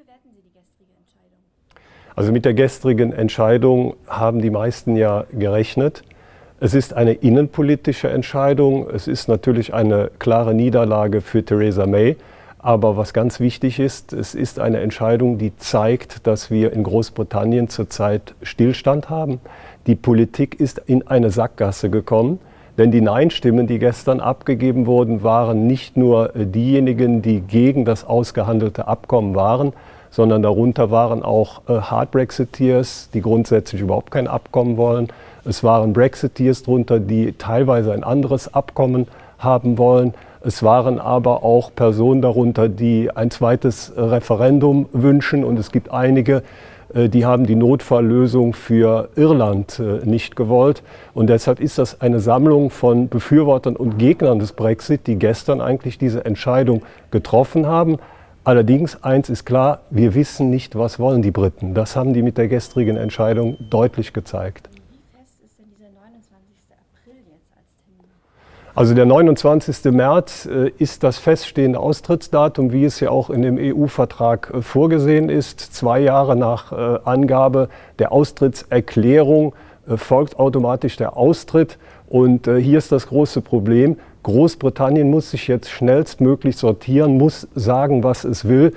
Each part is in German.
bewerten Sie die gestrige Entscheidung? Also mit der gestrigen Entscheidung haben die meisten ja gerechnet. Es ist eine innenpolitische Entscheidung. Es ist natürlich eine klare Niederlage für Theresa May. Aber was ganz wichtig ist, es ist eine Entscheidung, die zeigt, dass wir in Großbritannien zurzeit Stillstand haben. Die Politik ist in eine Sackgasse gekommen. Denn die Nein-Stimmen, die gestern abgegeben wurden, waren nicht nur diejenigen, die gegen das ausgehandelte Abkommen waren, sondern darunter waren auch äh, Hard Brexiteers, die grundsätzlich überhaupt kein Abkommen wollen. Es waren Brexiteers darunter, die teilweise ein anderes Abkommen haben wollen. Es waren aber auch Personen darunter, die ein zweites Referendum wünschen. Und es gibt einige, äh, die haben die Notfalllösung für Irland äh, nicht gewollt. Und deshalb ist das eine Sammlung von Befürwortern und Gegnern des Brexit, die gestern eigentlich diese Entscheidung getroffen haben. Allerdings, eins ist klar, wir wissen nicht, was wollen die Briten. Das haben die mit der gestrigen Entscheidung deutlich gezeigt. Wie fest ist denn dieser 29. April jetzt? Also der 29. März äh, ist das feststehende Austrittsdatum, wie es ja auch in dem EU-Vertrag äh, vorgesehen ist. Zwei Jahre nach äh, Angabe der Austrittserklärung folgt automatisch der Austritt. Und hier ist das große Problem. Großbritannien muss sich jetzt schnellstmöglich sortieren, muss sagen, was es will.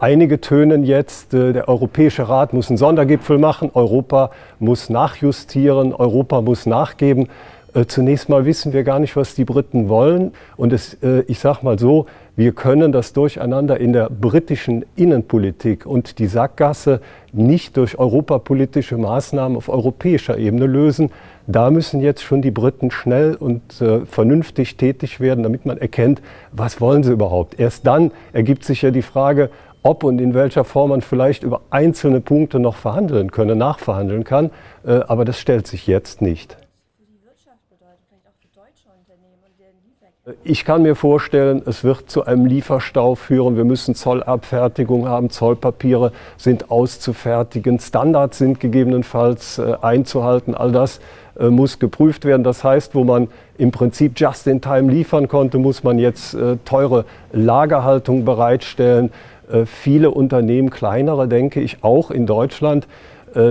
Einige tönen jetzt, der Europäische Rat muss einen Sondergipfel machen, Europa muss nachjustieren, Europa muss nachgeben. Äh, zunächst mal wissen wir gar nicht, was die Briten wollen. Und es, äh, ich sage mal so, wir können das Durcheinander in der britischen Innenpolitik und die Sackgasse nicht durch europapolitische Maßnahmen auf europäischer Ebene lösen. Da müssen jetzt schon die Briten schnell und äh, vernünftig tätig werden, damit man erkennt, was wollen sie überhaupt. Erst dann ergibt sich ja die Frage, ob und in welcher Form man vielleicht über einzelne Punkte noch verhandeln könne, nachverhandeln kann. Aber das stellt sich jetzt nicht. Bedeutet, vielleicht auch für deutsche Unternehmen und deren Lieferketten? Ich kann mir vorstellen, es wird zu einem Lieferstau führen. Wir müssen Zollabfertigung haben, Zollpapiere sind auszufertigen, Standards sind gegebenenfalls äh, einzuhalten. All das äh, muss geprüft werden. Das heißt, wo man im Prinzip just in time liefern konnte, muss man jetzt äh, teure Lagerhaltung bereitstellen. Viele Unternehmen, kleinere denke ich, auch in Deutschland,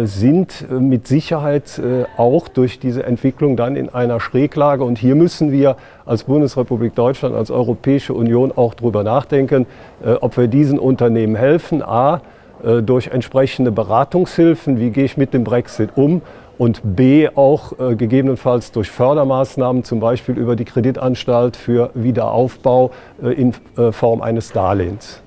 sind äh, mit Sicherheit äh, auch durch diese Entwicklung dann in einer Schräglage. Und hier müssen wir als Bundesrepublik Deutschland, als Europäische Union auch darüber nachdenken, äh, ob wir diesen Unternehmen helfen. A, äh, durch entsprechende Beratungshilfen, wie gehe ich mit dem Brexit um und B auch äh, gegebenenfalls durch Fördermaßnahmen, zum Beispiel über die Kreditanstalt für Wiederaufbau äh, in äh, Form eines Darlehens.